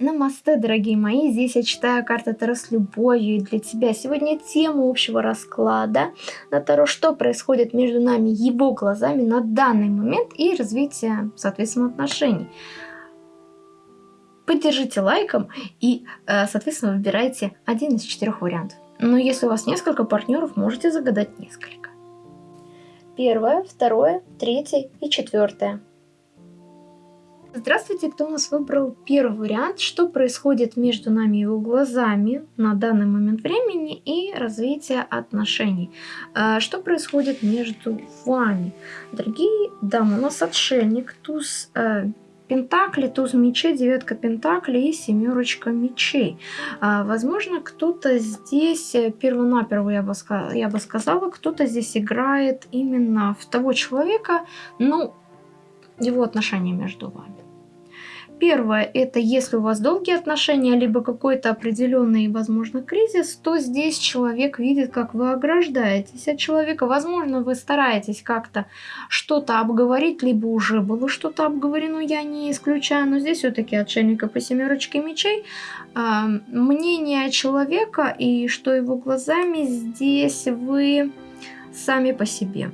Намасте, дорогие мои! Здесь я читаю карты Таро с любовью и для тебя. Сегодня тема общего расклада на Таро, что происходит между нами, его глазами на данный момент и развитие, соответственно, отношений. Поддержите лайком и, э, соответственно, выбирайте один из четырех вариантов. Но если у вас несколько партнеров, можете загадать несколько. Первое, второе, третье и четвертое. Здравствуйте, кто у нас выбрал первый вариант, что происходит между нами его глазами на данный момент времени и развитие отношений. А, что происходит между вами? Дорогие дамы, у нас отшельник, туз э, Пентакли, туз мечей, девятка пентаклей и семерочка мечей. А, возможно, кто-то здесь, э, первонаперво я я бы сказала, кто-то здесь играет именно в того человека, ну, его отношения между вами. Первое, это если у вас долгие отношения, либо какой-то определенный, возможно, кризис, то здесь человек видит, как вы ограждаетесь от человека. Возможно, вы стараетесь как-то что-то обговорить, либо уже было что-то обговорено, я не исключаю, но здесь все-таки отшельника по семерочке мечей. Э, мнение человека и что его глазами здесь вы сами по себе.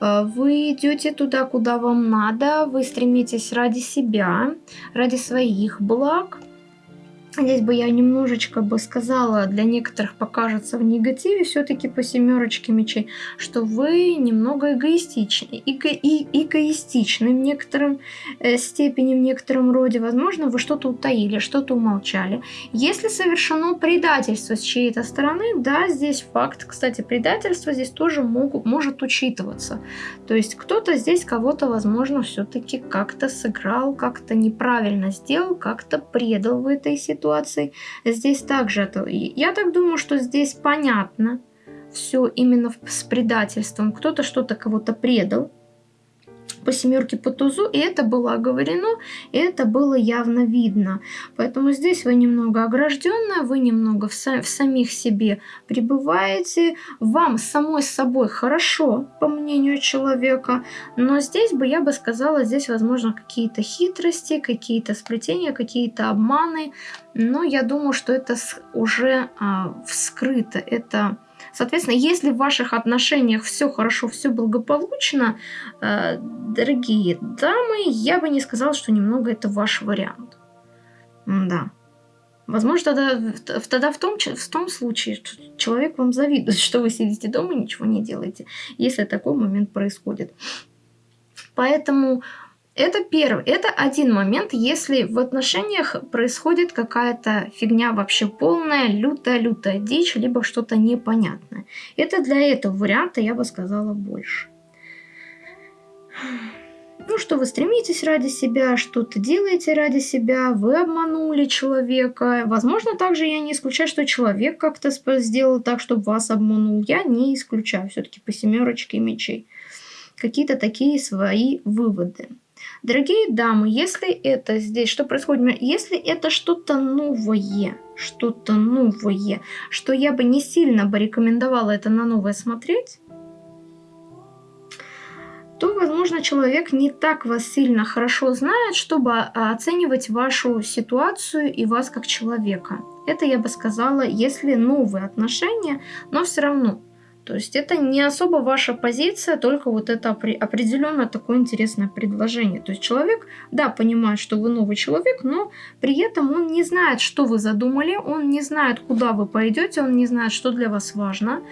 Э, вы идете туда, куда вам надо, вы стремитесь ради себя, ради своих благ, Здесь бы я немножечко бы сказала, для некоторых покажется в негативе все-таки по семерочке мечей, что вы немного эгоистичны, эго и эгоистичны в некотором э, степени, в некотором роде. Возможно, вы что-то утаили, что-то умолчали. Если совершено предательство с чьей-то стороны, да, здесь факт, кстати, предательство здесь тоже могут, может учитываться. То есть кто-то здесь кого-то, возможно, все-таки как-то сыграл, как-то неправильно сделал, как-то предал в этой ситуации ситуаций. Здесь также, я так думаю, что здесь понятно все именно с предательством. Кто-то что-то кого-то предал, по семерке по тузу, и это было оговорено, и это было явно видно. Поэтому здесь вы немного огражденная, вы немного в, са в самих себе пребываете, вам самой собой хорошо, по мнению человека, но здесь бы, я бы сказала, здесь возможно какие-то хитрости, какие-то сплетения, какие-то обманы, но я думаю, что это уже а, вскрыто, это Соответственно, если в ваших отношениях все хорошо, все благополучно, э, дорогие дамы, я бы не сказала, что немного это ваш вариант. Да. Возможно, тогда, тогда в, том, в том случае человек вам завидует, что вы сидите дома и ничего не делаете, если такой момент происходит. Поэтому это первый, это один момент, если в отношениях происходит какая-то фигня вообще полная, лютая-лютая дичь, либо что-то непонятное. Это для этого варианта я бы сказала больше. Ну, что вы стремитесь ради себя, что-то делаете ради себя, вы обманули человека. Возможно, также я не исключаю, что человек как-то сделал так, чтобы вас обманул. Я не исключаю все-таки по семерочке мечей. Какие-то такие свои выводы. Дорогие дамы, если это здесь, что происходит? Если это что-то новое, что-то новое, что я бы не сильно бы рекомендовала это на новое смотреть, то, возможно, человек не так вас сильно хорошо знает, чтобы а, оценивать вашу ситуацию и вас как человека. Это я бы сказала, если новые отношения, но все равно то есть это не особо ваша позиция, только вот это определенно такое интересное предложение. То есть человек, да, понимает, что вы новый человек, но при этом он не знает, что вы задумали, он не знает, куда вы пойдете, он не знает, что для вас важно.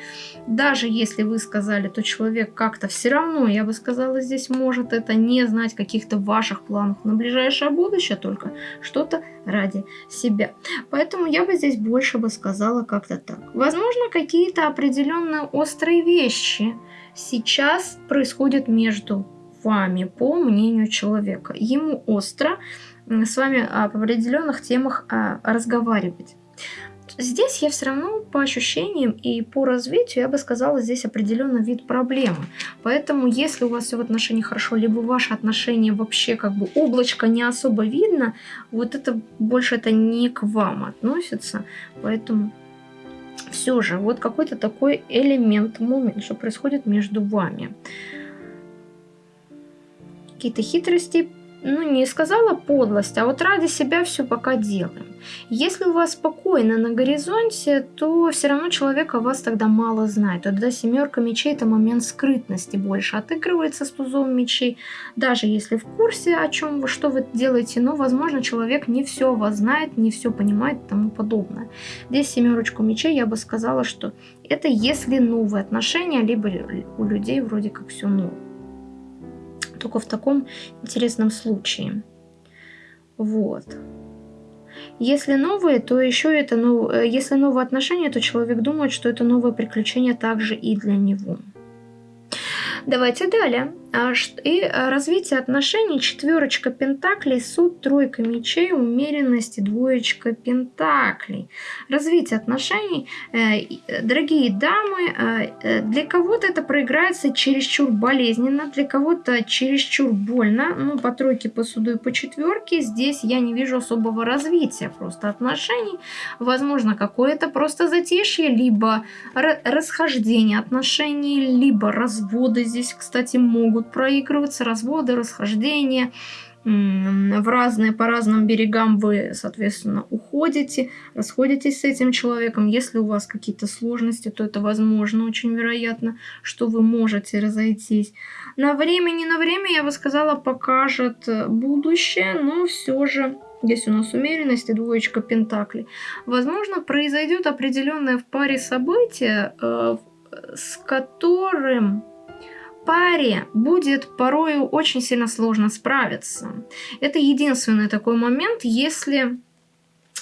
Даже если вы сказали, то человек как-то все равно, я бы сказала, здесь может это не знать каких-то ваших планов на ближайшее будущее, только что-то ради себя. Поэтому я бы здесь больше бы сказала как-то так. Возможно, какие-то определенные острые вещи сейчас происходят между вами, по мнению человека. Ему остро с вами об определенных темах а, разговаривать. Здесь я все равно по ощущениям и по развитию, я бы сказала, здесь определенный вид проблемы. Поэтому, если у вас все в отношениях хорошо, либо ваши отношения вообще как бы облачко не особо видно, вот это больше это не к вам относится. Поэтому все же вот какой-то такой элемент, момент, что происходит между вами. Какие-то хитрости ну, не сказала подлость, а вот ради себя все пока делаем. Если у вас спокойно на горизонте, то все равно человек о вас тогда мало знает. Тогда семерка мечей это момент скрытности больше отыгрывается с тузом мечей. Даже если в курсе, о чем вы, что вы делаете, но, возможно, человек не все о вас знает, не все понимает и тому подобное. Здесь семерочку мечей я бы сказала, что это если новые отношения, либо у людей вроде как все новое только в таком интересном случае. Вот. Если новые, то еще это нов... Э, если новые отношения, то человек думает, что это новое приключение также и для него. Давайте далее. А и а, развитие отношений, четверочка пентаклей, суд, тройка мечей, умеренность и двоечка пентаклей. Развитие отношений, э, дорогие дамы, э, э, для кого-то это проиграется чересчур болезненно, для кого-то чересчур больно. Ну, по тройке, по суду и по четверке здесь я не вижу особого развития просто отношений. Возможно, какое-то просто затишье, либо расхождение отношений, либо разводы здесь, кстати, могут проигрываться, разводы, расхождения, в разные, по разным берегам вы, соответственно, уходите, расходитесь с этим человеком. Если у вас какие-то сложности, то это возможно, очень вероятно, что вы можете разойтись. На время, не на время, я бы сказала, покажет будущее, но все же Здесь у нас умеренность и двоечка пентаклей. Возможно, произойдет определенное в паре событие, э, с которым паре будет порою очень сильно сложно справиться. Это единственный такой момент, если,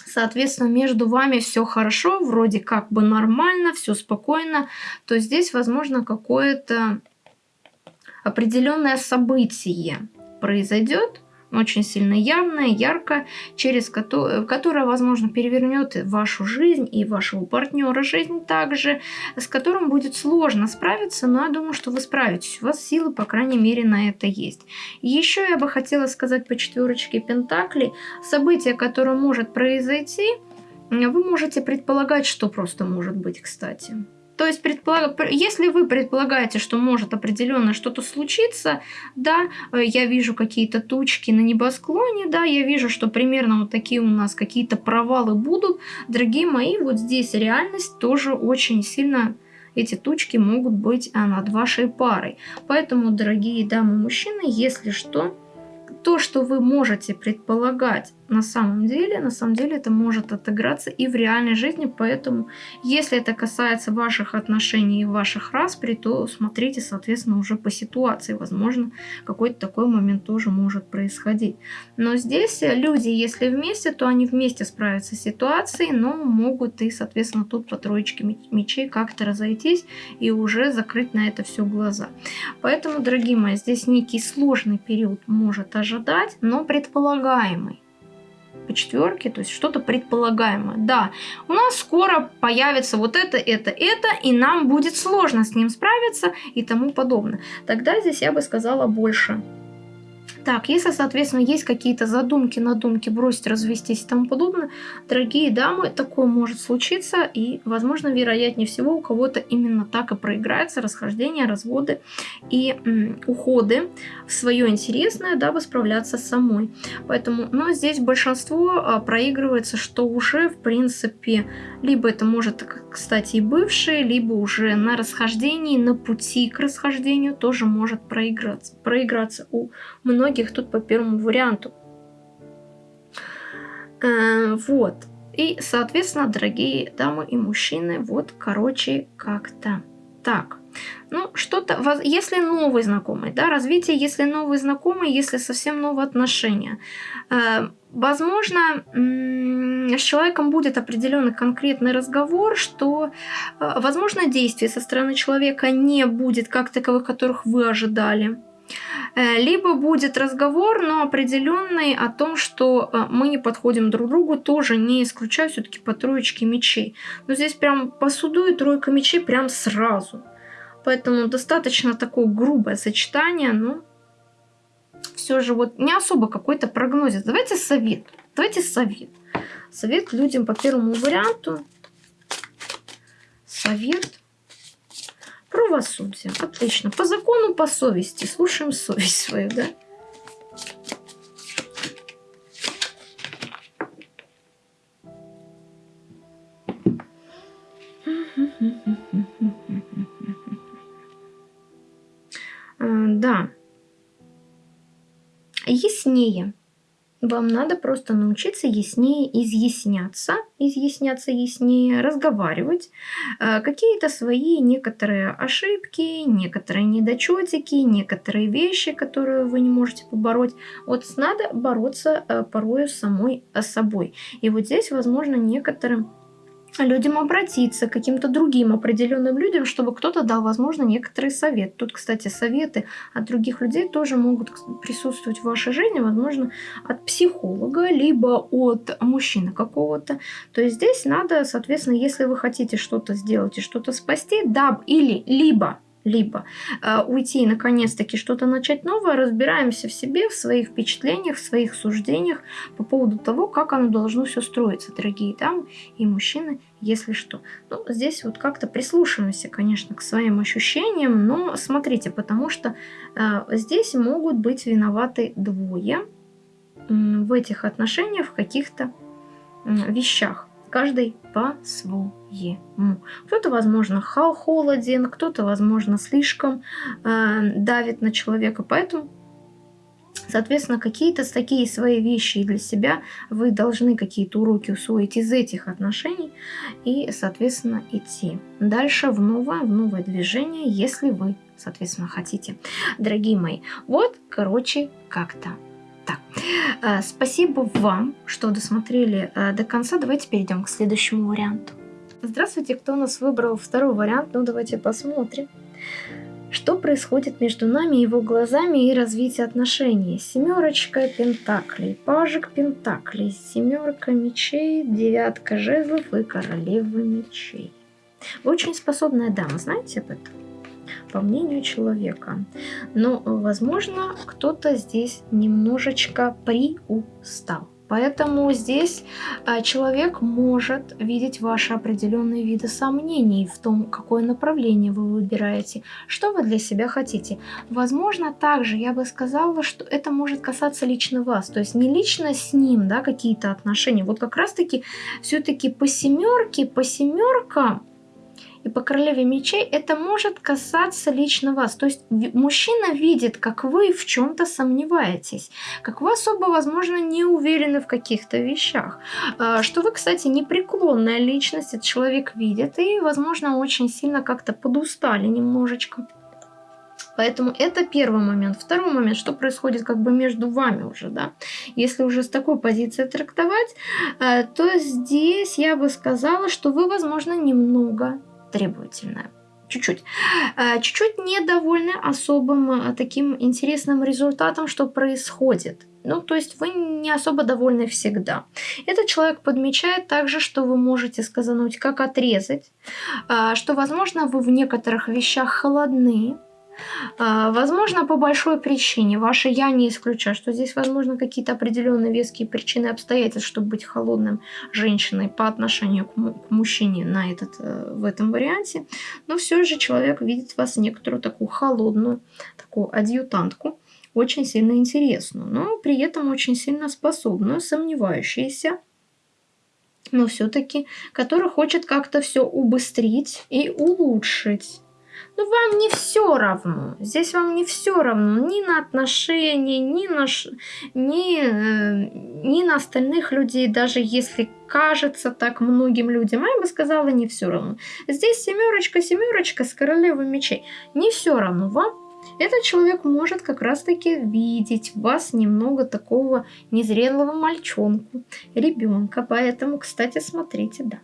соответственно, между вами все хорошо, вроде как бы нормально, все спокойно, то здесь, возможно, какое-то определенное событие произойдет, очень сильно явное, ярко, через которое, которое, возможно, перевернет вашу жизнь и вашего партнера жизнь также, с которым будет сложно справиться, но я думаю, что вы справитесь. У вас силы, по крайней мере, на это есть. Еще я бы хотела сказать по четверочке Пентаклей, событие, которое может произойти, вы можете предполагать, что просто может быть, кстати. То есть, предполаг... если вы предполагаете, что может определенно что-то случиться, да, э, я вижу какие-то тучки на небосклоне, да, я вижу, что примерно вот такие у нас какие-то провалы будут, дорогие мои, вот здесь реальность тоже очень сильно эти тучки могут быть а, над вашей парой. Поэтому, дорогие дамы-мужчины, если что, то, что вы можете предполагать на самом деле, на самом деле это может отыграться и в реальной жизни, поэтому если это касается ваших отношений и ваших распри, то смотрите, соответственно, уже по ситуации, возможно, какой-то такой момент тоже может происходить. Но здесь люди, если вместе, то они вместе справятся с ситуацией, но могут и, соответственно, тут по троечке мечей как-то разойтись и уже закрыть на это все глаза. Поэтому, дорогие мои, здесь некий сложный период может ожидать, но предполагаемый по четверке, то есть что-то предполагаемое. Да, у нас скоро появится вот это, это, это, и нам будет сложно с ним справиться и тому подобное. Тогда здесь я бы сказала больше так, если, соответственно, есть какие-то задумки, надумки, бросить, развестись и тому подобное, дорогие дамы, такое может случиться, и, возможно, вероятнее всего, у кого-то именно так и проиграется расхождение, разводы и м, уходы в свое интересное, дабы справляться самой. Поэтому, но здесь большинство а, проигрывается, что уже, в принципе, либо это может, кстати, и бывшие, либо уже на расхождении, на пути к расхождению тоже может проиграться, проиграться у многих многих тут по первому варианту. Э, вот. И, соответственно, дорогие дамы и мужчины, вот, короче, как-то так. Ну, что-то, если новый знакомый, да, развитие, если новый знакомый, если совсем новые отношения. Э, возможно, с человеком будет определенный конкретный разговор, что, э, возможно, действий со стороны человека не будет как таковых, которых вы ожидали. Э, либо будет разговор, но определенный о том, что э, мы не подходим друг другу, тоже не исключаю все-таки по троечке мечей. Но здесь прям по суду и тройка мечей прям сразу. Поэтому достаточно такое грубое сочетание, но все же вот не особо какой-то прогнозит. Давайте совет. Давайте совет. Совет людям по первому варианту. Совет Кровосудие. Отлично. По закону, по совести. Слушаем совесть свою, да? Э, да. Яснее. Вам надо просто научиться яснее изъясняться, изъясняться яснее, разговаривать, э, какие-то свои некоторые ошибки, некоторые недочетики, некоторые вещи, которые вы не можете побороть. Вот надо бороться э, порою самой собой. И вот здесь, возможно, некоторым людям обратиться, к каким-то другим определенным людям, чтобы кто-то дал, возможно, некоторый совет. Тут, кстати, советы от других людей тоже могут присутствовать в вашей жизни, возможно, от психолога, либо от мужчины какого-то. То есть здесь надо, соответственно, если вы хотите что-то сделать и что-то спасти, да, или либо либо э, уйти и наконец-таки что-то начать новое, разбираемся в себе, в своих впечатлениях, в своих суждениях по поводу того, как оно должно все строиться, дорогие дамы и мужчины, если что. Ну, здесь вот как-то прислушиваемся, конечно, к своим ощущениям, но смотрите, потому что э, здесь могут быть виноваты двое э, в этих отношениях в каких-то э, вещах каждый по-своему. Кто-то, возможно, хал холоден, кто-то, возможно, слишком э, давит на человека, поэтому Соответственно, какие-то такие свои вещи для себя вы должны какие-то уроки усвоить из этих отношений и, соответственно, идти дальше в новое, в новое движение, если вы, соответственно, хотите. Дорогие мои, вот, короче, как-то так, э, спасибо вам, что досмотрели э, до конца. Давайте перейдем к следующему варианту. Здравствуйте, кто у нас выбрал второй вариант? Ну, давайте посмотрим. Что происходит между нами, его глазами и развитие отношений? Семерочка пентаклей, пажик пентаклей, семерка мечей, девятка жезлов и королева мечей. Вы очень способная дама, знаете об этом? По мнению человека. Но, возможно, кто-то здесь немножечко приустал. Поэтому здесь а, человек может видеть ваши определенные виды сомнений в том, какое направление вы выбираете, что вы для себя хотите. Возможно, также я бы сказала, что это может касаться лично вас, то есть не лично с ним, да, какие-то отношения. Вот как раз-таки все-таки по семерке, по семеркам и по королеве мечей это может касаться лично вас. То есть мужчина видит, как вы в чем-то сомневаетесь, как вы особо, возможно, не уверены в каких-то вещах. А, что вы, кстати, непреклонная личность, этот человек видит, и, возможно, очень сильно как-то подустали немножечко. Поэтому это первый момент. Второй момент, что происходит как бы между вами уже, да. Если уже с такой позиции трактовать, а, то здесь я бы сказала, что вы, возможно, немного требовательная. Чуть-чуть. А, чуть-чуть недовольны особым а, таким интересным результатом, что происходит. Ну, то есть вы не особо довольны всегда. Этот человек подмечает также, что вы можете сказануть, как отрезать, а, что, возможно, вы в некоторых вещах холодны, возможно, по большой причине. Ваше «я» не исключаю, что здесь, возможно, какие-то определенные веские причины и обстоятельства, чтобы быть холодным женщиной по отношению к, мужчине на этот, э, в этом варианте. Но все же человек видит в вас некоторую такую холодную, такую адъютантку, очень сильно интересную, но при этом очень сильно способную, сомневающуюся, но все-таки, который хочет как-то все убыстрить и улучшить. Ну, вам не все равно. Здесь вам не все равно ни на отношения, ни на, ни, э, ни на остальных людей, даже если кажется так многим людям. А я бы сказала, не все равно. Здесь семерочка, семерочка с королевой мечей. Не все равно вам. Этот человек может как раз-таки видеть в вас немного такого незрелого мальчонку, ребенка. Поэтому, кстати, смотрите, да.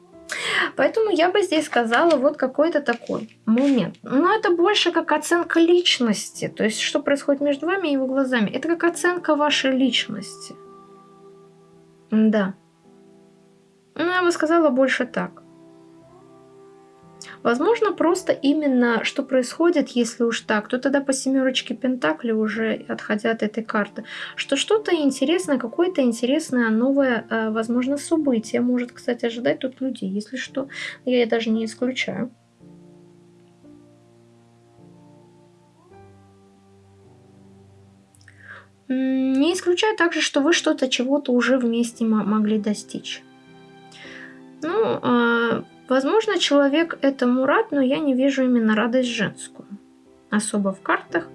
Поэтому я бы здесь сказала вот какой-то такой момент. Но это больше как оценка личности. То есть, что происходит между вами и его глазами. Это как оценка вашей личности. Да. Ну, я бы сказала больше так. Возможно, просто именно что происходит, если уж так, то тогда по семерочке Пентакли уже отходя от этой карты, что что-то интересное, какое-то интересное новое, э, возможно, событие может, кстати, ожидать тут людей, если что, я даже не исключаю. Не исключаю также, что вы что-то чего-то уже вместе могли достичь. Ну, а, Возможно, человек этому рад, но я не вижу именно радость женскую. Особо в картах.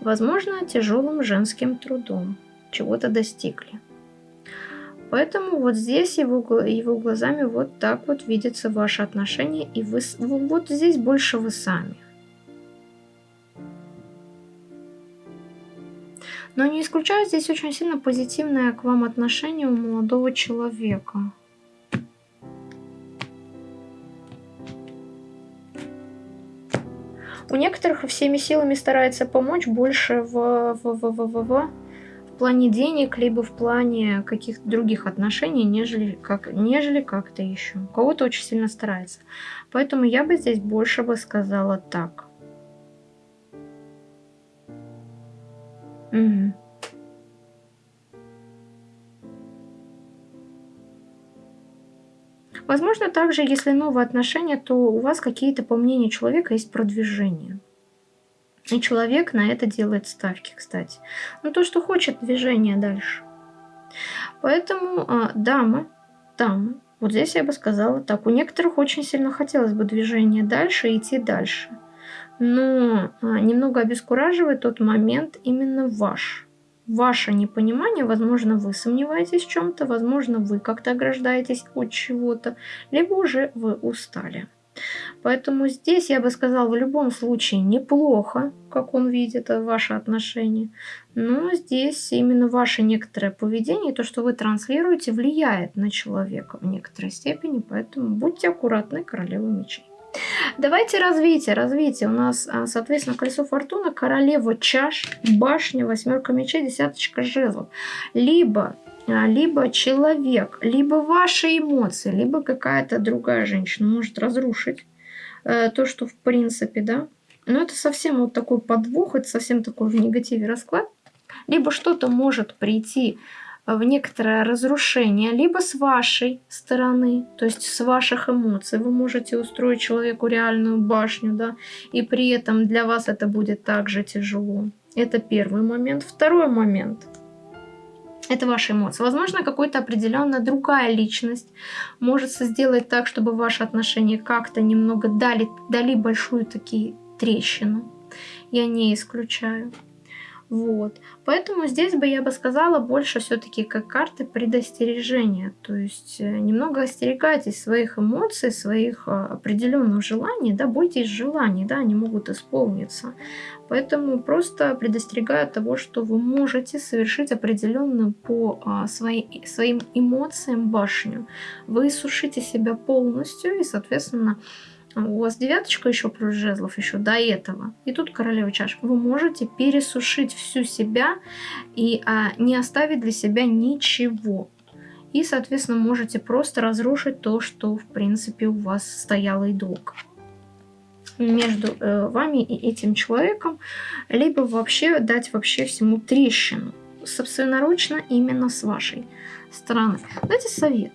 Возможно, тяжелым женским трудом чего-то достигли. Поэтому вот здесь его, его глазами вот так вот видятся ваши отношения, и вы, вот здесь больше вы сами. Но не исключаю здесь очень сильно позитивное к вам отношение у молодого человека. У некоторых всеми силами старается помочь больше в, в, в, в, в, в плане денег, либо в плане каких-то других отношений, нежели, как, нежели как-то еще. У кого-то очень сильно старается. Поэтому я бы здесь больше бы сказала так. Угу. Возможно, также, если новые отношения, то у вас какие-то, по мнению человека, есть продвижение. И человек на это делает ставки, кстати. Ну, то, что хочет движение дальше. Поэтому а, дамы, дамы, вот здесь я бы сказала так. У некоторых очень сильно хотелось бы движение дальше идти дальше. Но а, немного обескураживает тот момент именно ваш. Ваше непонимание, возможно, вы сомневаетесь в чем-то, возможно, вы как-то ограждаетесь от чего-то, либо уже вы устали. Поэтому здесь я бы сказала, в любом случае неплохо, как он видит ваши отношения. Но здесь именно ваше некоторое поведение, то, что вы транслируете, влияет на человека в некоторой степени. Поэтому будьте аккуратны, королева мечей. Давайте развитие. Развитие. У нас, а, соответственно, колесо фортуны, королева чаш, башня, восьмерка мечей, десяточка жезлов. Либо а, либо человек, либо ваши эмоции, либо какая-то другая женщина может разрушить э, то, что в принципе, да. Но это совсем вот такой подвох, это совсем такой в негативе расклад. Либо что-то может прийти в некоторое разрушение, либо с вашей стороны, то есть с ваших эмоций. Вы можете устроить человеку реальную башню, да, и при этом для вас это будет также тяжело. Это первый момент. Второй момент – это ваши эмоции. Возможно, какая-то определенная другая личность может сделать так, чтобы ваши отношения как-то немного дали, дали большую такие трещину. Я не исключаю. Вот. Поэтому здесь бы я бы сказала больше все-таки как карты предостережения. То есть э, немного остерегайтесь своих эмоций, своих а, определенных желаний, да, бойтесь желаний, да, они могут исполниться. Поэтому просто предостерегаю того, что вы можете совершить определенную по а, своей, своим эмоциям башню. Вы сушите себя полностью и, соответственно, у вас девяточка еще плюс жезлов еще до этого. И тут королева чаш. Вы можете пересушить всю себя и а, не оставить для себя ничего. И, соответственно, можете просто разрушить то, что, в принципе, у вас стояло и долго между э, вами и этим человеком, либо вообще дать вообще всему трещину. Собственноручно именно с вашей стороны. Дайте совет.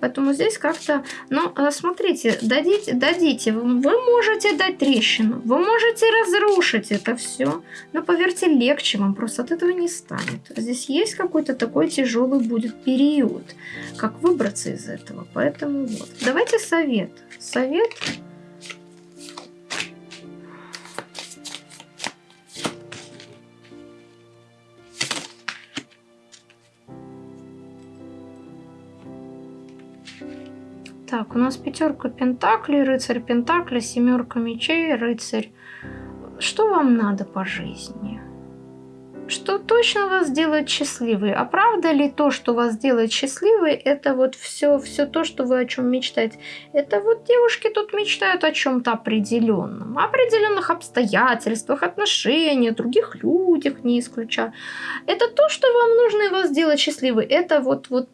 Поэтому здесь как-то, ну, э, смотрите, дадите, дадите, вы можете дать трещину, вы можете разрушить это все, но поверьте, легче вам просто от этого не станет. Здесь есть какой-то такой тяжелый будет период, как выбраться из этого. Поэтому вот, давайте совет. Совет Так, у нас пятерка пентаклей, рыцарь пентакля, семерка мечей, рыцарь. Что вам надо по жизни? Что точно вас делает счастливой? А правда ли то, что вас делает счастливой, это вот все, все то, что вы о чем мечтаете? Это вот девушки тут мечтают о чем-то определенном, о определенных обстоятельствах, отношениях, других людях, не исключая. Это то, что вам нужно и вас делать счастливой. Это вот, вот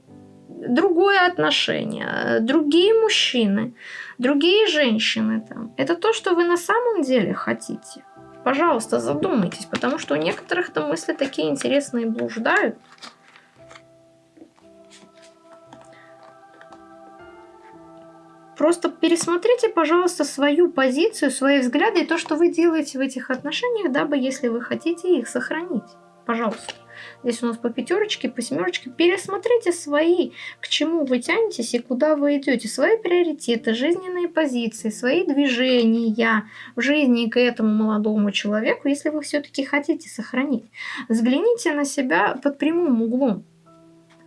другое отношение, другие мужчины, другие женщины там. Это то, что вы на самом деле хотите. Пожалуйста, задумайтесь, потому что у некоторых там мысли такие интересные блуждают. Просто пересмотрите, пожалуйста, свою позицию, свои взгляды и то, что вы делаете в этих отношениях, дабы, если вы хотите их сохранить. Пожалуйста. Здесь у нас по пятерочке, по семерочке, пересмотрите свои, к чему вы тянетесь и куда вы идете, свои приоритеты, жизненные позиции, свои движения в жизни к этому молодому человеку, если вы все-таки хотите сохранить. Взгляните на себя под прямым углом.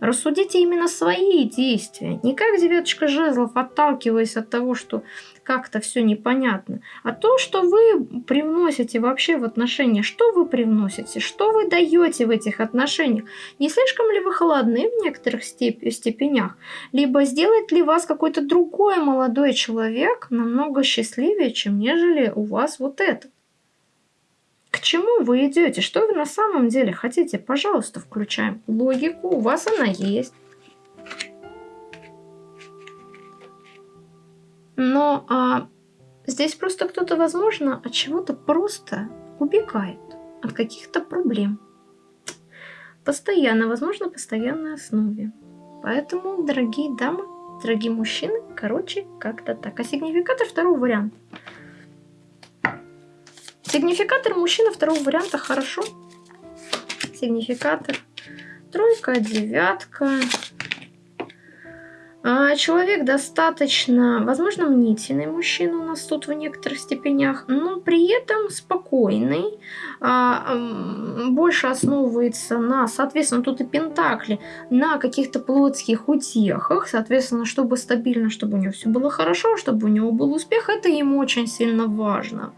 Рассудите именно свои действия, не как девяточка жезлов, отталкиваясь от того, что как-то все непонятно, а то, что вы привносите вообще в отношения, что вы привносите, что вы даете в этих отношениях, не слишком ли вы холодны в некоторых степ степенях, либо сделает ли вас какой-то другой молодой человек намного счастливее, чем нежели у вас вот этот. К чему вы идете? Что вы на самом деле хотите? Пожалуйста, включаем логику. У вас она есть. Но а, здесь просто кто-то, возможно, от чего-то просто убегает. От каких-то проблем. Постоянно, возможно, постоянной основе. Поэтому, дорогие дамы, дорогие мужчины, короче, как-то так. А сигнификатор второго варианта. Сигнификатор мужчина второго варианта хорошо. Сигнификатор. Тройка, девятка. А, человек достаточно, возможно, мнительный мужчина у нас тут в некоторых степенях, но при этом спокойный, а, больше основывается на, соответственно, тут и пентакли, на каких-то плотских утехах, соответственно, чтобы стабильно, чтобы у него все было хорошо, чтобы у него был успех, это ему очень сильно важно.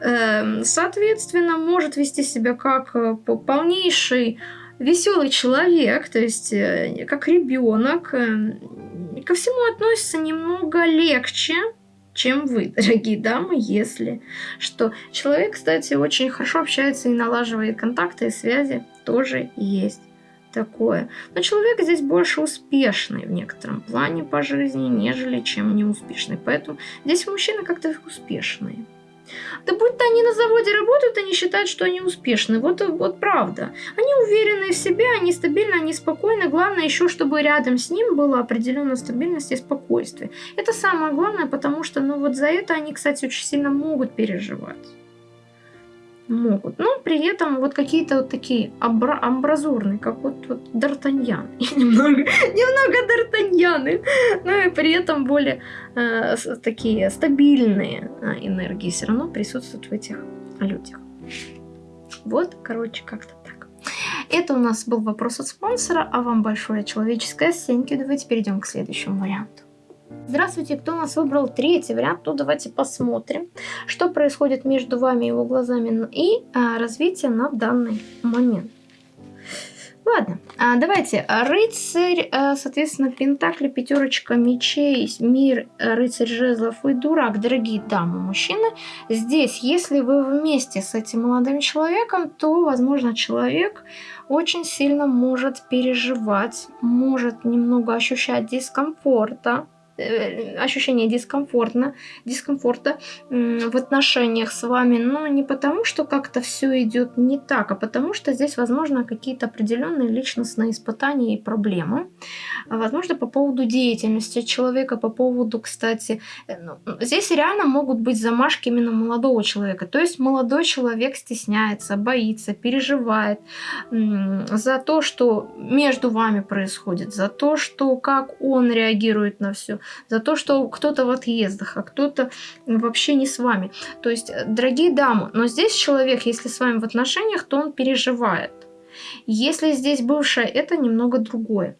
Эм, соответственно, может вести себя как э, полнейший веселый человек, то есть э, как ребенок, э, ко всему относится немного легче, чем вы, дорогие дамы, если что. Человек, кстати, очень хорошо общается и налаживает контакты и связи, тоже есть такое. Но человек здесь больше успешный в некотором плане по жизни, нежели чем неуспешный. Поэтому здесь мужчины как-то успешные. Да будь-то они на заводе работают, они считают, что они успешны. Вот, вот правда. Они уверены в себе, они стабильны, они спокойны. Главное еще, чтобы рядом с ним была определенная стабильность и спокойствие. Это самое главное, потому что ну вот за это они, кстати, очень сильно могут переживать могут. Но при этом вот какие-то вот такие абра амбразурные, как вот, вот Д'Артаньян. немного, Д'Артаньяны. Но и при этом более э, такие стабильные э, энергии все равно присутствуют в этих людях. Вот, короче, как-то так. Это у нас был вопрос от спонсора, а вам большое человеческое сеньки. Давайте перейдем к следующему варианту. Здравствуйте, кто у нас выбрал третий вариант? Ну, давайте посмотрим, что происходит между вами и его глазами и а, развитие на данный момент. Ладно, а, давайте. Рыцарь, а, соответственно, Пентакли, пятерочка мечей, мир, рыцарь жезлов и дурак. Дорогие дамы, мужчины, здесь, если вы вместе с этим молодым человеком, то, возможно, человек очень сильно может переживать, может немного ощущать дискомфорта ощущение дискомфортно, дискомфорта в отношениях с вами, но не потому, что как-то все идет не так, а потому что здесь, возможно, какие-то определенные личностные испытания и проблемы. А, возможно, по поводу деятельности человека, по поводу, кстати, э, ну, здесь реально могут быть замашки именно молодого человека. То есть молодой человек стесняется, боится, переживает за то, что между вами происходит, за то, что как он реагирует на все за то, что кто-то в отъездах, а кто-то вообще не с вами. То есть, э, дорогие дамы, но здесь человек, если с вами в отношениях, то он переживает. Если здесь бывшая, это немного другое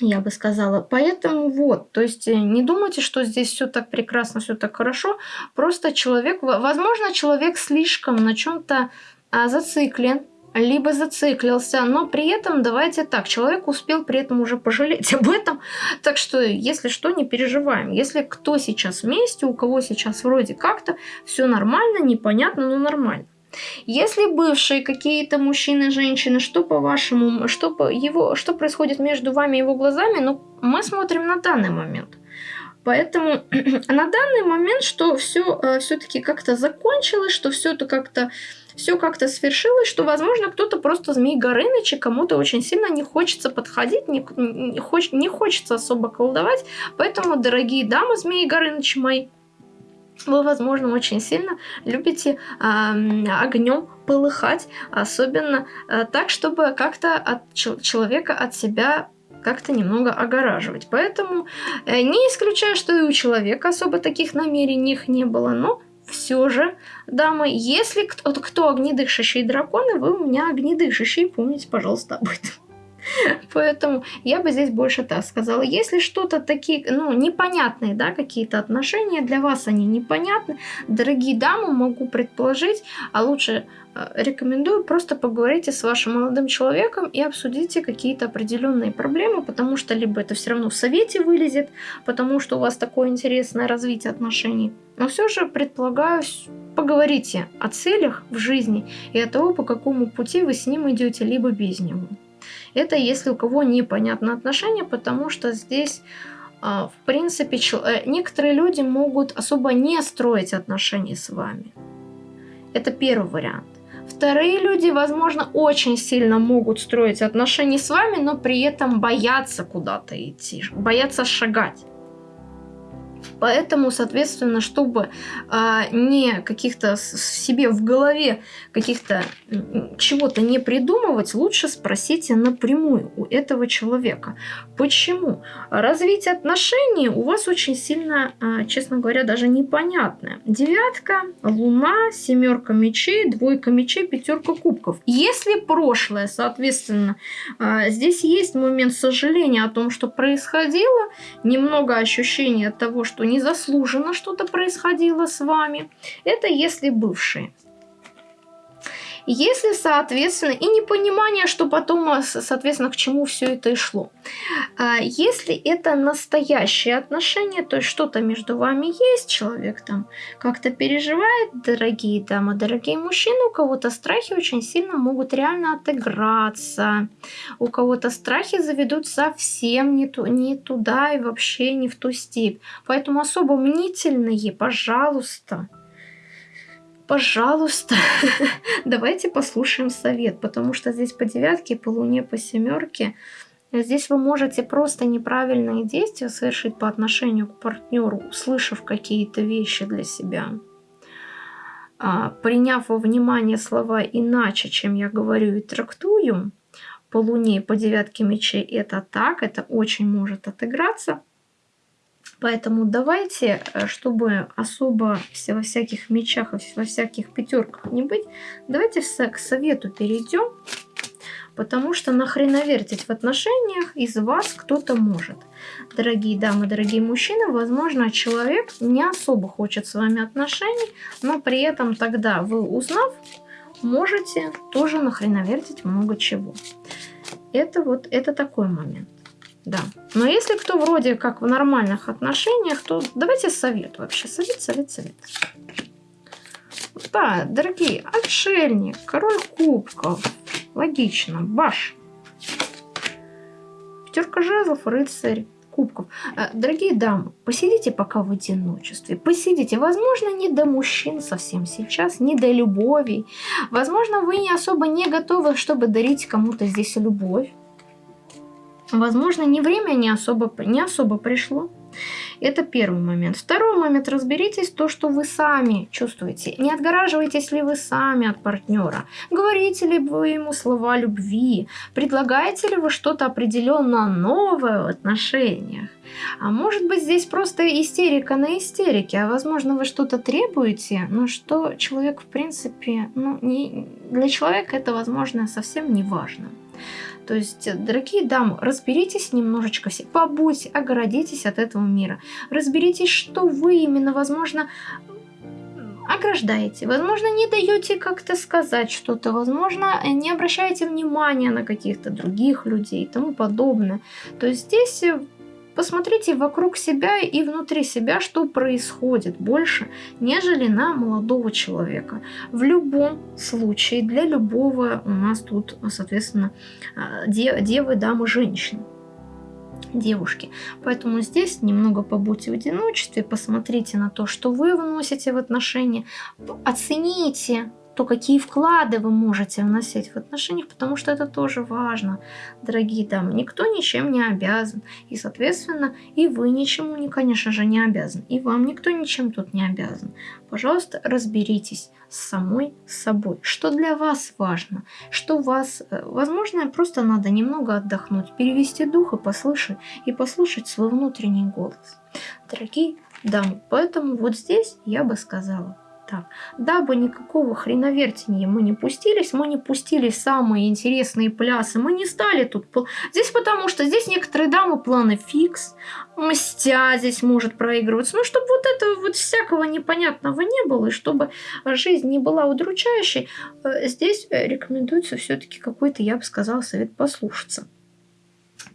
я бы сказала. Поэтому вот, то есть э, не думайте, что здесь все так прекрасно, все так хорошо. Просто человек, возможно, человек слишком на чем-то а, зациклен, либо зациклился, но при этом давайте так, человек успел при этом уже пожалеть об этом, так что если что, не переживаем. Если кто сейчас вместе, у кого сейчас вроде как-то все нормально, непонятно, но нормально. Если бывшие какие-то мужчины, женщины, что по-вашему, что по его, что происходит между вами и его глазами, ну, мы смотрим на данный момент. Поэтому на данный момент, что все э, все-таки как-то закончилось, что все это как-то все как-то свершилось, что, возможно, кто-то просто Змей Горыныч, и кому-то очень сильно не хочется подходить, не, не, хоч, не хочется особо колдовать. Поэтому, дорогие дамы Змеи Горынычи мои, вы, возможно, очень сильно любите э, огнем полыхать, особенно э, так, чтобы как-то от человека от себя как-то немного огораживать. Поэтому э, не исключаю, что и у человека особо таких намерений не было, но все же, дамы, если кто, кто огнедышащие драконы, вы у меня огнедышащие, помните, пожалуйста, об этом. Поэтому я бы здесь больше так сказала. Если что-то такие, ну, непонятные, да, какие-то отношения, для вас они непонятны, дорогие дамы, могу предположить, а лучше э, рекомендую просто поговорите с вашим молодым человеком и обсудите какие-то определенные проблемы, потому что либо это все равно в совете вылезет, потому что у вас такое интересное развитие отношений. Но все же предполагаю, поговорите о целях в жизни и о том, по какому пути вы с ним идете, либо без него. Это если у кого непонятно отношения, потому что здесь, а, в принципе, э, некоторые люди могут особо не строить отношения с вами. Это первый вариант. Вторые люди, возможно, очень сильно могут строить отношения с вами, но при этом боятся куда-то идти, боятся шагать. Поэтому, соответственно, чтобы а, не каких-то себе в голове каких-то чего-то не придумывать, лучше спросите напрямую у этого человека. Почему? Развитие отношений у вас очень сильно, а, честно говоря, даже непонятное. Девятка, луна, семерка мечей, двойка мечей, пятерка кубков. Если прошлое, соответственно, а, здесь есть момент сожаления о том, что происходило, немного ощущения того, что незаслуженно что-то происходило с вами. Это если бывшие. Если, соответственно, и непонимание, что потом, а, соответственно, к чему все это и шло. А если это настоящие отношения, то есть что-то между вами есть, человек там как-то переживает, дорогие дамы, дорогие мужчины, у кого-то страхи очень сильно могут реально отыграться, у кого-то страхи заведут совсем не, ту, не туда и вообще не в ту степь. Поэтому особо мнительные, пожалуйста, пожалуйста, давайте послушаем совет, потому что здесь по девятке, по луне, по семерке, здесь вы можете просто неправильные действия совершить по отношению к партнеру, услышав какие-то вещи для себя. А, приняв во внимание слова иначе, чем я говорю и трактую, по луне и по девятке мечей это так, это очень может отыграться – Поэтому давайте, э, чтобы особо во всяких мечах, во всяких пятерках не быть, давайте к совету перейдем. Потому что нахрена вертеть в отношениях из вас кто-то может. Дорогие дамы, дорогие мужчины, возможно, человек не особо хочет с вами отношений, но при этом тогда вы, узнав, можете тоже нахрена вертеть много чего. Это вот, это такой момент. Да. Но если кто вроде как в нормальных отношениях, то давайте совет вообще. Совет, совет, совет. Да, дорогие, отшельник, король кубков. Логично, баш. Пятерка жезлов, рыцарь кубков. Э, дорогие дамы, посидите пока в одиночестве. Посидите. Возможно, не до мужчин совсем сейчас, не до любови. Возможно, вы не особо не готовы, чтобы дарить кому-то здесь любовь. Возможно, не время не особо, не особо пришло. Это первый момент. Второй момент. Разберитесь то, что вы сами чувствуете. Не отгораживаетесь ли вы сами от партнера. Говорите ли вы ему слова любви. Предлагаете ли вы что-то определенно новое в отношениях. А может быть здесь просто истерика на истерике. А возможно вы что-то требуете, но что человек в принципе... Ну, не, для человека это возможно совсем не важно. То есть, дорогие дамы, разберитесь немножечко, побудьте, огородитесь от этого мира. Разберитесь, что вы именно, возможно, ограждаете, возможно, не даете как-то сказать что-то, возможно, не обращаете внимания на каких-то других людей и тому подобное. То есть здесь Посмотрите вокруг себя и внутри себя, что происходит больше, нежели на молодого человека. В любом случае, для любого у нас тут, соответственно, а, девы, дамы, женщины девушки. Поэтому здесь немного побудьте в одиночестве, посмотрите на то, что вы вносите в отношения, оцените то какие вклады вы можете вносить в отношениях, потому что это тоже важно, дорогие дамы. Никто ничем не обязан, и, соответственно, и вы ничему, конечно же, не обязан, и вам никто ничем тут не обязан. Пожалуйста, разберитесь с самой собой, что для вас важно, что вас, э, возможно, просто надо немного отдохнуть, перевести дух и послушать, и послушать свой внутренний голос. Дорогие дамы, поэтому вот здесь я бы сказала, так. Дабы никакого хреновертения мы не пустились, мы не пустили самые интересные плясы, мы не стали тут... Здесь потому что здесь некоторые дамы планы фикс, мстя здесь может проигрываться, ну, чтобы вот этого вот всякого непонятного не было, и чтобы жизнь не была удручающей, э, здесь э, рекомендуется все-таки какой-то, я бы сказала, совет послушаться.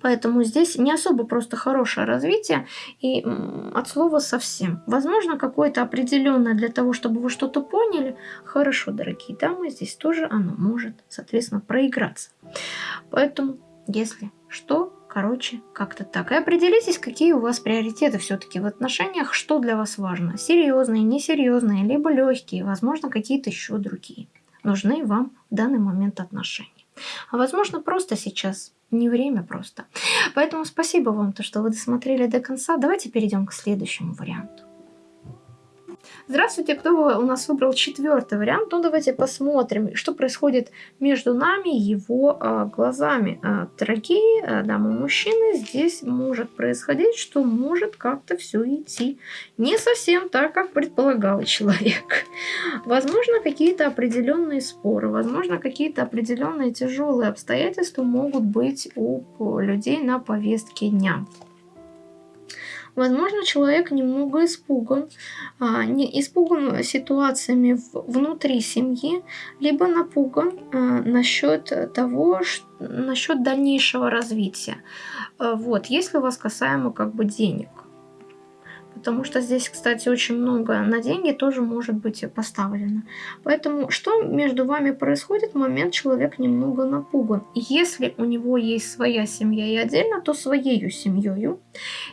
Поэтому здесь не особо просто хорошее развитие и от слова совсем. Возможно, какое-то определенное для того, чтобы вы что-то поняли. Хорошо, дорогие дамы, здесь тоже оно может, соответственно, проиграться. Поэтому, если что, короче, как-то так. И определитесь, какие у вас приоритеты все-таки в отношениях, что для вас важно. Серьезные, несерьезные, либо легкие, возможно, какие-то еще другие. Нужны вам в данный момент отношения. А возможно, просто сейчас не время просто. Поэтому спасибо вам, то, что вы досмотрели до конца. Давайте перейдем к следующему варианту. Здравствуйте, кто у нас выбрал четвертый вариант? Ну, давайте посмотрим, что происходит между нами и его а, глазами. А, дорогие а, дамы и мужчины, здесь может происходить, что может как-то все идти не совсем так, как предполагал человек. Возможно, какие-то определенные споры, возможно, какие-то определенные тяжелые обстоятельства могут быть у людей на повестке дня. Возможно, человек немного испуган, а, не испуган ситуациями в, внутри семьи, либо напуган а, насчет того, насчет дальнейшего развития. А, вот, если у вас касаемо как бы денег. Потому что здесь, кстати, очень много на деньги тоже может быть поставлено. Поэтому что между вами происходит? В момент человек немного напуган. Если у него есть своя семья и отдельно, то своей семьей.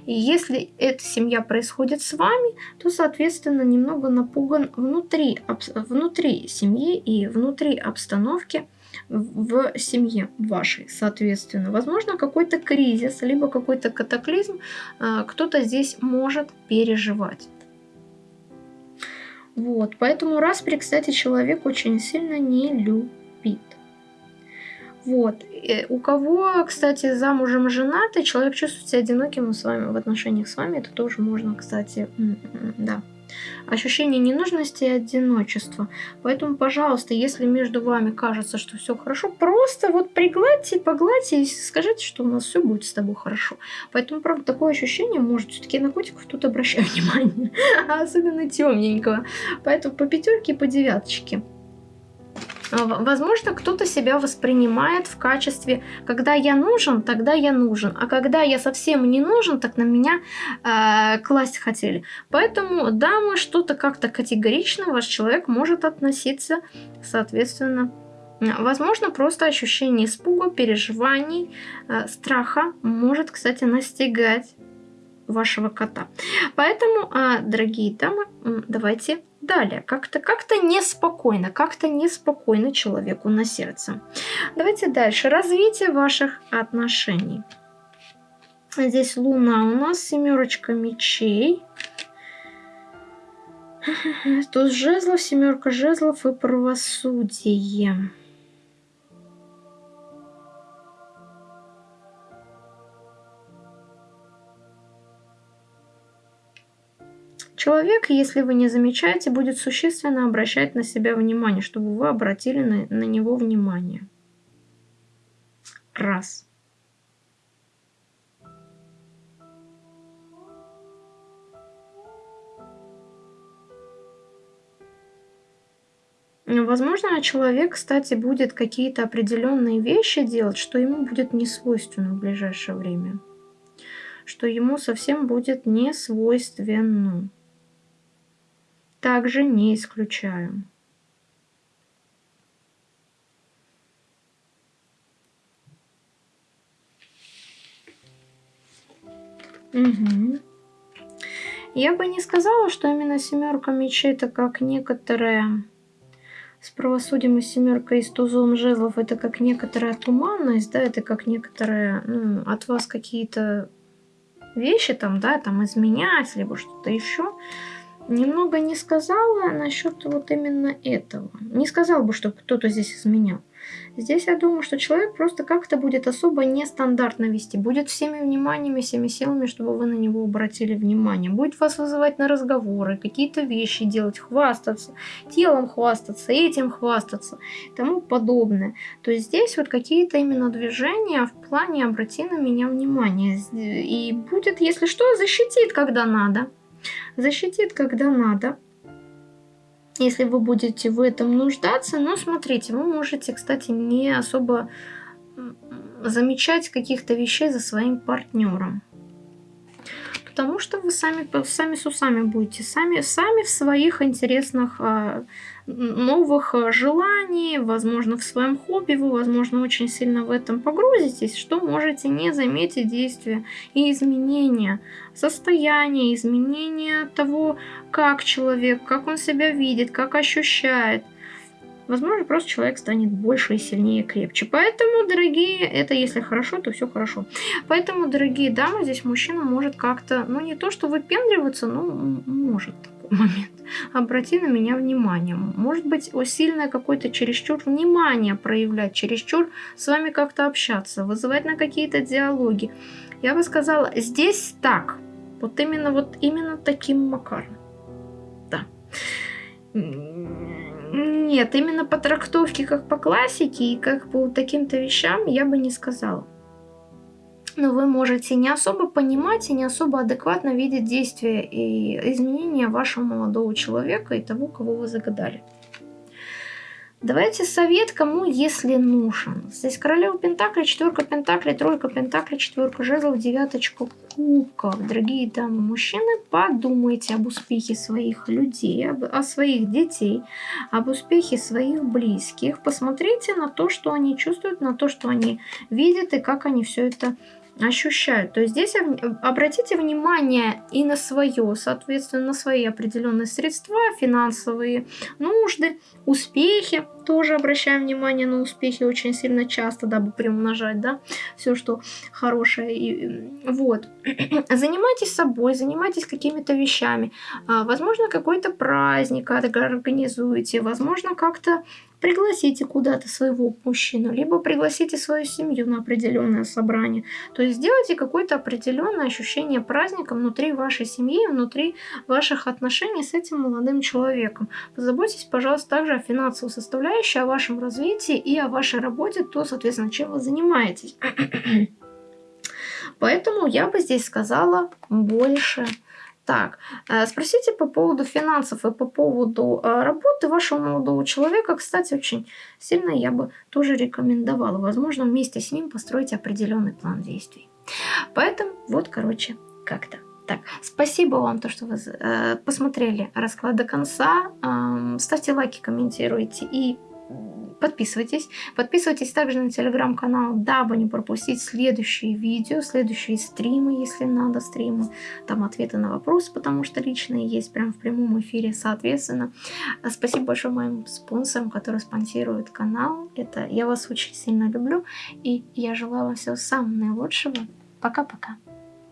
И если эта семья происходит с вами, то, соответственно, немного напуган внутри, внутри семьи и внутри обстановки в семье вашей, соответственно. Возможно, какой-то кризис, либо какой-то катаклизм а, кто-то здесь может переживать. Вот, поэтому распри, кстати, человек очень сильно не любит. Вот. И у кого, кстати, замужем женатый, человек чувствует себя одиноким с вами в отношениях с вами, это тоже можно, кстати, да, ощущение ненужности и одиночества. Поэтому, пожалуйста, если между вами кажется, что все хорошо, просто вот пригладьте, погладьте и скажите, что у нас все будет с тобой хорошо. Поэтому, правда, такое ощущение может все-таки на котиков тут обращаю внимание, особенно темненького. Поэтому по пятерке, по девяточке. А, возможно, кто-то себя воспринимает в качестве, когда я нужен, тогда я нужен, а когда я совсем не нужен, так на меня э, класть хотели. Поэтому, да, мы что-то как-то категорично ваш человек может относиться, соответственно, Возможно, просто ощущение испуга, переживаний, э, страха может, кстати, настигать вашего кота. Поэтому, э, дорогие дамы, давайте Далее, как-то как-то неспокойно, как-то неспокойно человеку на сердце. Давайте дальше. Развитие ваших отношений. Здесь Луна у нас, семерочка мечей. Тут жезлов, семерка жезлов и правосудие. Человек, если вы не замечаете, будет существенно обращать на себя внимание, чтобы вы обратили на, на него внимание. Раз. Возможно, человек, кстати, будет какие-то определенные вещи делать, что ему будет не свойственно в ближайшее время. Что ему совсем будет не свойственно также не исключаю. Угу. Я бы не сказала, что именно семерка мечей это как некоторая с правосудием и семеркой и с тузом жезлов это как некоторая туманность, да, это как некоторая, ну, от вас какие-то вещи там, да, там изменять, либо что-то еще. Немного не сказала насчет вот именно этого. Не сказал бы, что кто-то здесь изменял. Здесь я думаю, что человек просто как-то будет особо нестандартно вести, будет всеми вниманиями, всеми силами, чтобы вы на него обратили внимание, будет вас вызывать на разговоры, какие-то вещи делать, хвастаться, телом хвастаться, этим хвастаться и тому подобное. То есть здесь вот какие-то именно движения в плане обрати на меня внимание. И будет, если что, защитит, когда надо. Защитит, когда надо если вы будете в этом нуждаться. Но смотрите, вы можете, кстати, не особо замечать каких-то вещей за своим партнером. Потому что вы сами, сами с усами будете, сами, сами в своих интересных а, новых э, желаний, возможно, в своем хобби вы, возможно, очень сильно в этом погрузитесь, что можете не заметить действия и изменения состояния, изменения того, как человек, как он себя видит, как ощущает. Возможно, просто человек станет больше и сильнее, крепче. Поэтому, дорогие, это если хорошо, то все хорошо. Поэтому, дорогие дамы, здесь мужчина может как-то, ну не то, что выпендриваться, но может момент. Обрати на меня внимание. Может быть, сильное какое-то чересчур внимание проявлять, чересчур с вами как-то общаться, вызывать на какие-то диалоги. Я бы сказала, здесь так. Вот именно, вот именно таким макаром. Да. Нет, именно по трактовке, как по классике и как по таким-то вещам я бы не сказала. Но вы можете не особо понимать и не особо адекватно видеть действия и изменения вашего молодого человека и того, кого вы загадали. Давайте совет, кому если нужен. Здесь королева Пентакли, четверка Пентакли, тройка Пентакли, четверка жезлов, девяточка кубков. Дорогие дамы, мужчины, подумайте об успехе своих людей, об, о своих детей, об успехе своих близких. Посмотрите на то, что они чувствуют, на то, что они видят и как они все это ощущают. То есть здесь обратите внимание и на свое, соответственно, на свои определенные средства, финансовые нужды, успехи. Тоже обращаем внимание на успехи очень сильно часто, дабы приумножать, да, все, что хорошее. И, вот. Занимайтесь собой, занимайтесь какими-то вещами. А, возможно, какой-то праздник организуете, возможно, как-то пригласите куда-то своего мужчину, либо пригласите свою семью на определенное собрание. То есть сделайте какое-то определенное ощущение праздника внутри вашей семьи, внутри ваших отношений с этим молодым человеком. Позаботьтесь, пожалуйста, также о финансовой составляющей, о вашем развитии и о вашей работе, то, соответственно, чем вы занимаетесь. Поэтому я бы здесь сказала больше так, э, спросите по поводу финансов и по поводу э, работы вашего молодого человека. Кстати, очень сильно я бы тоже рекомендовала. Возможно, вместе с ним построить определенный план действий. Поэтому вот, короче, как-то. Так, спасибо вам, то, что вы э, посмотрели расклад до конца. Э, ставьте лайки, комментируйте и Подписывайтесь. Подписывайтесь также на телеграм-канал, дабы не пропустить следующие видео, следующие стримы, если надо, стримы. Там ответы на вопросы, потому что личные есть прямо в прямом эфире, соответственно. Спасибо большое моим спонсорам, которые спонсируют канал. Это я вас очень сильно люблю. И я желаю вам всего самого наилучшего. Пока-пока.